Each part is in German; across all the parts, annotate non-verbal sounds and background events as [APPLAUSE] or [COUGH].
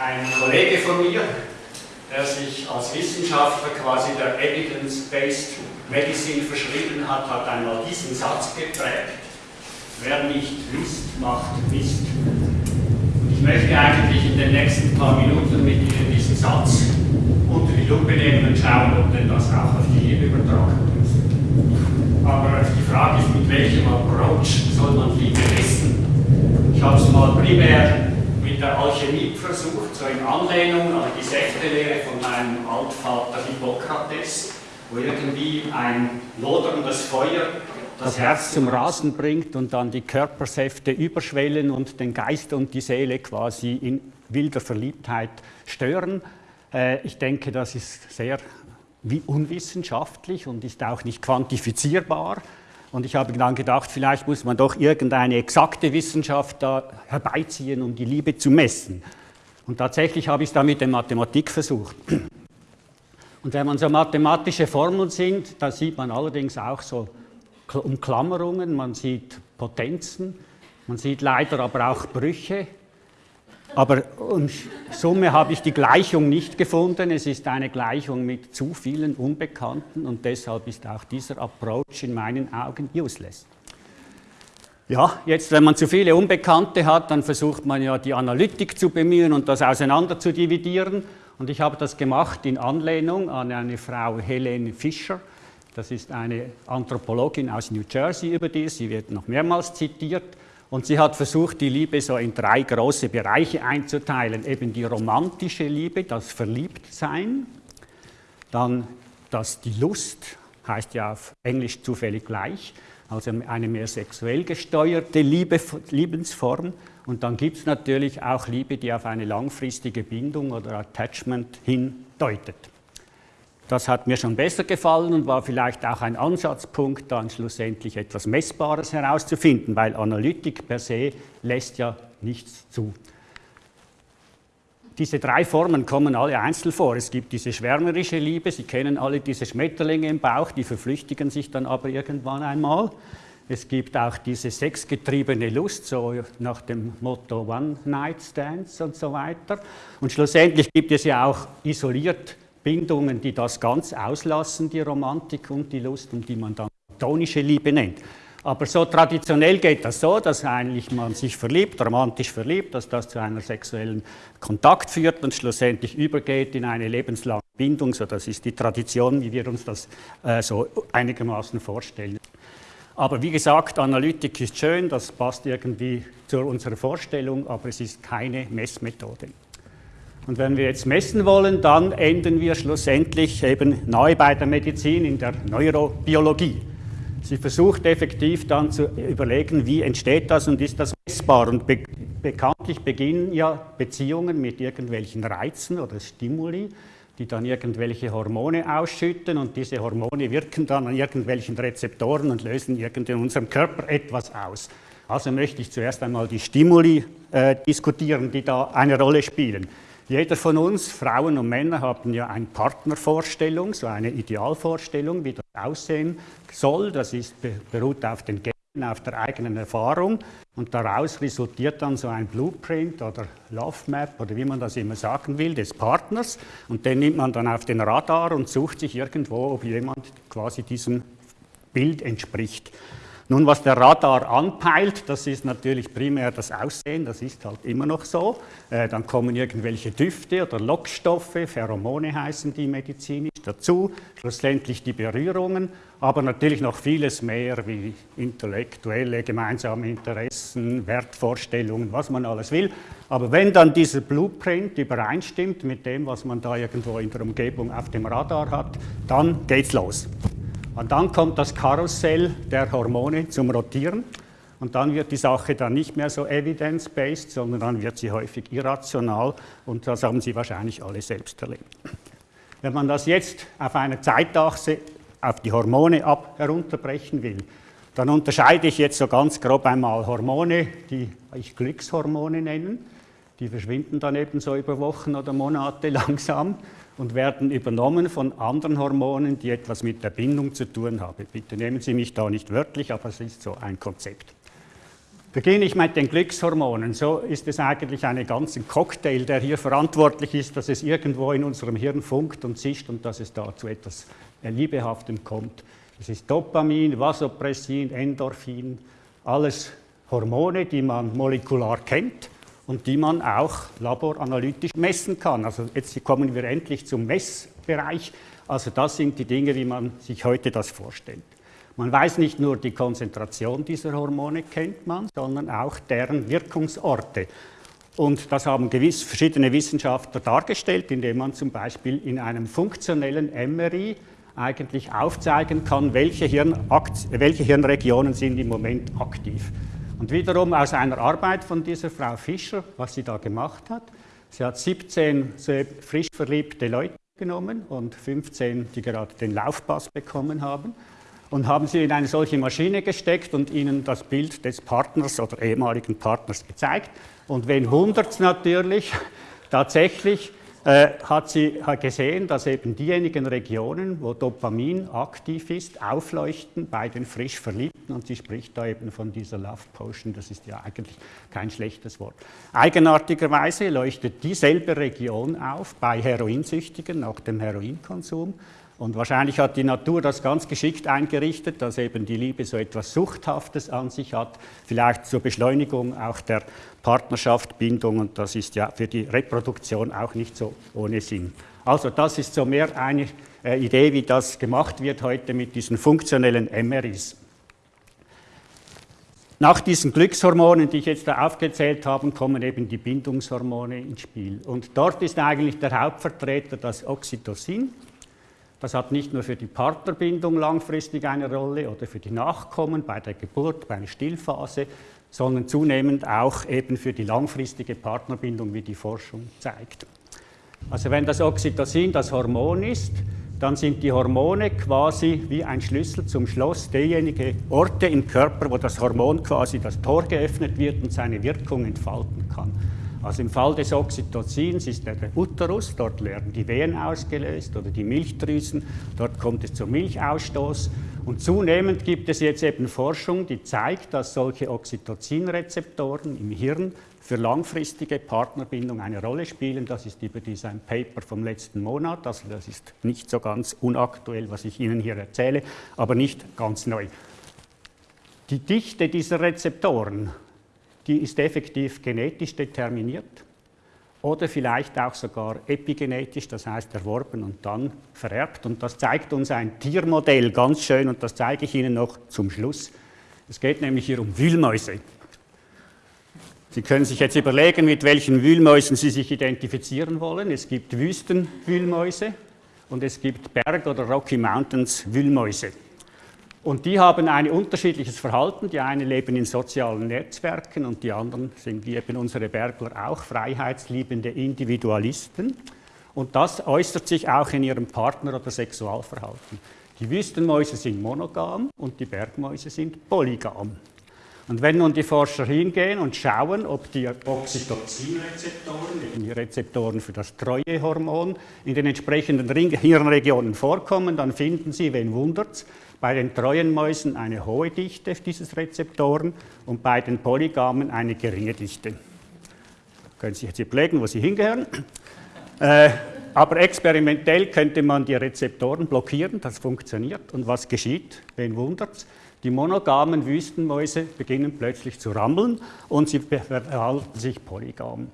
Ein Kollege von mir, der sich als Wissenschaftler quasi der Evidence-Based Medicine verschrieben hat, hat einmal diesen Satz geprägt. Wer nicht wisst, macht Mist. Und ich möchte eigentlich in den nächsten paar Minuten mit Ihnen diesen Satz unter die Lupe nehmen und schauen, ob denn das auch auf die Liebe übertragen ist. Aber die Frage ist, mit welchem Approach soll man Liebe wissen? Ich habe es mal primär der Alchemie versucht, so in Anlehnung an die Säftelehre von meinem Altvater Hippokrates, wo irgendwie ein loderndes Feuer das Herz zum Rasen bringt und dann die Körpersäfte überschwellen und den Geist und die Seele quasi in wilder Verliebtheit stören. Äh, ich denke, das ist sehr unwissenschaftlich und ist auch nicht quantifizierbar. Und ich habe dann gedacht, vielleicht muss man doch irgendeine exakte Wissenschaft da herbeiziehen, um die Liebe zu messen. Und tatsächlich habe ich es da mit der Mathematik versucht. Und wenn man so mathematische Formeln sieht, da sieht man allerdings auch so Umklammerungen, man sieht Potenzen, man sieht leider aber auch Brüche. Aber in Summe habe ich die Gleichung nicht gefunden. Es ist eine Gleichung mit zu vielen Unbekannten und deshalb ist auch dieser Approach in meinen Augen useless. Ja, jetzt, wenn man zu viele Unbekannte hat, dann versucht man ja die Analytik zu bemühen und das auseinander zu dividieren. Und ich habe das gemacht in Anlehnung an eine Frau Helene Fischer. Das ist eine Anthropologin aus New Jersey über die, sie wird noch mehrmals zitiert. Und sie hat versucht, die Liebe so in drei große Bereiche einzuteilen. Eben die romantische Liebe, das Verliebtsein, dann das, die Lust, heißt ja auf Englisch zufällig gleich, also eine mehr sexuell gesteuerte Liebe, Liebensform. Und dann gibt es natürlich auch Liebe, die auf eine langfristige Bindung oder Attachment hindeutet. Das hat mir schon besser gefallen und war vielleicht auch ein Ansatzpunkt, dann schlussendlich etwas Messbares herauszufinden, weil Analytik per se lässt ja nichts zu. Diese drei Formen kommen alle einzeln vor. Es gibt diese schwärmerische Liebe, Sie kennen alle diese Schmetterlinge im Bauch, die verflüchtigen sich dann aber irgendwann einmal. Es gibt auch diese sexgetriebene Lust, so nach dem Motto One-Night-Stands und so weiter. Und schlussendlich gibt es ja auch isoliert Bindungen, die das ganz auslassen, die Romantik und die Lust und die man dann tonische Liebe nennt. Aber so traditionell geht das so, dass eigentlich man sich verliebt, romantisch verliebt, dass das zu einem sexuellen Kontakt führt und schlussendlich übergeht in eine lebenslange Bindung. So, das ist die Tradition, wie wir uns das äh, so einigermaßen vorstellen. Aber wie gesagt, Analytik ist schön, das passt irgendwie zu unserer Vorstellung, aber es ist keine Messmethode. Und wenn wir jetzt messen wollen, dann enden wir schlussendlich eben neu bei der Medizin in der Neurobiologie. Sie versucht effektiv dann zu überlegen, wie entsteht das und ist das messbar. Und be bekanntlich beginnen ja Beziehungen mit irgendwelchen Reizen oder Stimuli, die dann irgendwelche Hormone ausschütten und diese Hormone wirken dann an irgendwelchen Rezeptoren und lösen in unserem Körper etwas aus. Also möchte ich zuerst einmal die Stimuli äh, diskutieren, die da eine Rolle spielen. Jeder von uns, Frauen und Männer, haben ja eine Partnervorstellung, so eine Idealvorstellung, wie das aussehen soll. Das ist, beruht auf den Genen, auf der eigenen Erfahrung und daraus resultiert dann so ein Blueprint oder Love Map oder wie man das immer sagen will, des Partners und den nimmt man dann auf den Radar und sucht sich irgendwo, ob jemand quasi diesem Bild entspricht. Nun, was der Radar anpeilt, das ist natürlich primär das Aussehen, das ist halt immer noch so. Äh, dann kommen irgendwelche Düfte oder Lockstoffe, Pheromone heißen die medizinisch dazu, schlussendlich die Berührungen, aber natürlich noch vieles mehr wie intellektuelle gemeinsame Interessen, Wertvorstellungen, was man alles will. Aber wenn dann dieser Blueprint übereinstimmt mit dem, was man da irgendwo in der Umgebung auf dem Radar hat, dann geht's los. Und dann kommt das Karussell der Hormone zum Rotieren und dann wird die Sache dann nicht mehr so evidence-based, sondern dann wird sie häufig irrational und das haben Sie wahrscheinlich alle selbst erlebt. Wenn man das jetzt auf einer Zeitachse auf die Hormone ab herunterbrechen will, dann unterscheide ich jetzt so ganz grob einmal Hormone, die ich Glückshormone nenne. Die verschwinden dann eben so über Wochen oder Monate [LAUGHS] langsam und werden übernommen von anderen Hormonen, die etwas mit der Bindung zu tun haben. Bitte nehmen Sie mich da nicht wörtlich, aber es ist so ein Konzept. Beginne ich mit den Glückshormonen. So ist es eigentlich ein ganzer Cocktail, der hier verantwortlich ist, dass es irgendwo in unserem Hirn funkt und zischt und dass es da zu etwas Liebehaftem kommt. Das ist Dopamin, Vasopressin, Endorphin, alles Hormone, die man molekular kennt und die man auch laboranalytisch messen kann. Also jetzt kommen wir endlich zum Messbereich. Also das sind die Dinge, wie man sich heute das vorstellt. Man weiß nicht nur die Konzentration dieser Hormone kennt man, sondern auch deren Wirkungsorte. Und das haben gewiss verschiedene Wissenschaftler dargestellt, indem man zum Beispiel in einem funktionellen MRI eigentlich aufzeigen kann, welche, welche Hirnregionen sind im Moment aktiv. Und wiederum aus einer Arbeit von dieser Frau Fischer, was sie da gemacht hat. Sie hat 17 frisch verliebte Leute genommen und 15, die gerade den Laufpass bekommen haben und haben sie in eine solche Maschine gesteckt und ihnen das Bild des Partners oder ehemaligen Partners gezeigt. Und wen wundert es natürlich, tatsächlich hat sie gesehen, dass eben diejenigen Regionen, wo Dopamin aktiv ist, aufleuchten bei den frisch Verliebten. Und sie spricht da eben von dieser Love Potion, das ist ja eigentlich kein schlechtes Wort. Eigenartigerweise leuchtet dieselbe Region auf bei Heroinsüchtigen nach dem Heroinkonsum und wahrscheinlich hat die Natur das ganz geschickt eingerichtet, dass eben die Liebe so etwas Suchthaftes an sich hat, vielleicht zur Beschleunigung auch der Partnerschaft, Bindung und das ist ja für die Reproduktion auch nicht so ohne Sinn. Also das ist so mehr eine äh, Idee, wie das gemacht wird heute mit diesen funktionellen MRIs. Nach diesen Glückshormonen, die ich jetzt da aufgezählt habe, kommen eben die Bindungshormone ins Spiel. Und dort ist eigentlich der Hauptvertreter das Oxytocin. Das hat nicht nur für die Partnerbindung langfristig eine Rolle oder für die Nachkommen bei der Geburt, bei einer Stillphase, sondern zunehmend auch eben für die langfristige Partnerbindung, wie die Forschung zeigt. Also wenn das Oxytocin das Hormon ist, dann sind die Hormone quasi wie ein Schlüssel zum Schloss derjenigen Orte im Körper, wo das Hormon quasi das Tor geöffnet wird und seine Wirkung entfalten kann. Also im Fall des Oxytocins ist der Uterus, dort werden die Wehen ausgelöst oder die Milchdrüsen, dort kommt es zum Milchausstoß. Und zunehmend gibt es jetzt eben Forschung, die zeigt, dass solche Oxytocinrezeptoren im Hirn für langfristige Partnerbindung eine Rolle spielen. Das ist überdies ein Paper vom letzten Monat, also das ist nicht so ganz unaktuell, was ich Ihnen hier erzähle, aber nicht ganz neu. Die Dichte dieser Rezeptoren die ist effektiv genetisch determiniert oder vielleicht auch sogar epigenetisch, das heißt erworben und dann vererbt. Und das zeigt uns ein Tiermodell ganz schön und das zeige ich Ihnen noch zum Schluss. Es geht nämlich hier um Wühlmäuse. Sie können sich jetzt überlegen, mit welchen Wühlmäusen Sie sich identifizieren wollen. Es gibt Wüstenwühlmäuse und es gibt Berg- oder Rocky Mountains Wühlmäuse. Und die haben ein unterschiedliches Verhalten. Die einen leben in sozialen Netzwerken und die anderen sind wie eben unsere Bergler auch freiheitsliebende Individualisten. Und das äußert sich auch in ihrem Partner- oder Sexualverhalten. Die Wüstenmäuse sind monogam und die Bergmäuse sind polygam. Und wenn nun die Forscher hingehen und schauen, ob die Oxytocin-Rezeptoren, die Rezeptoren für das Treuehormon, in den entsprechenden Hirnregionen vorkommen, dann finden sie, wen wundert's, bei den treuen Mäusen eine hohe Dichte dieses Rezeptoren und bei den Polygamen eine geringe Dichte. Können Sie sich jetzt überlegen, wo sie hingehören. Äh, aber experimentell könnte man die Rezeptoren blockieren, das funktioniert. Und was geschieht? Wen wundert's? Die monogamen Wüstenmäuse beginnen plötzlich zu rammeln und sie verhalten sich polygam.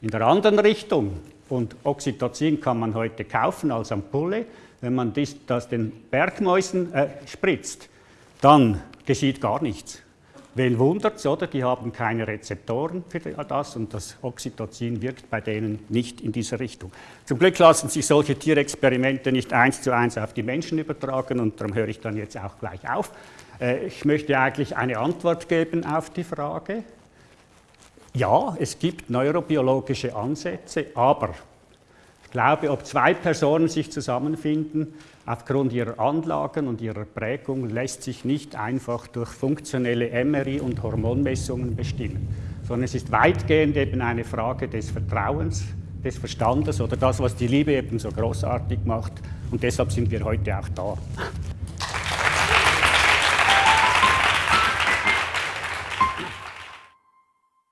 In der anderen Richtung, und Oxytocin kann man heute kaufen als Ampulle, wenn man das den Bergmäusen äh, spritzt, dann geschieht gar nichts. Wen wundert es, oder? Die haben keine Rezeptoren für das und das Oxytocin wirkt bei denen nicht in diese Richtung. Zum Glück lassen sich solche Tierexperimente nicht eins zu eins auf die Menschen übertragen und darum höre ich dann jetzt auch gleich auf. Äh, ich möchte eigentlich eine Antwort geben auf die Frage. Ja, es gibt neurobiologische Ansätze, aber ich glaube, ob zwei Personen sich zusammenfinden, aufgrund ihrer Anlagen und ihrer Prägung, lässt sich nicht einfach durch funktionelle MRI und Hormonmessungen bestimmen, sondern es ist weitgehend eben eine Frage des Vertrauens, des Verstandes oder das, was die Liebe eben so großartig macht. Und deshalb sind wir heute auch da.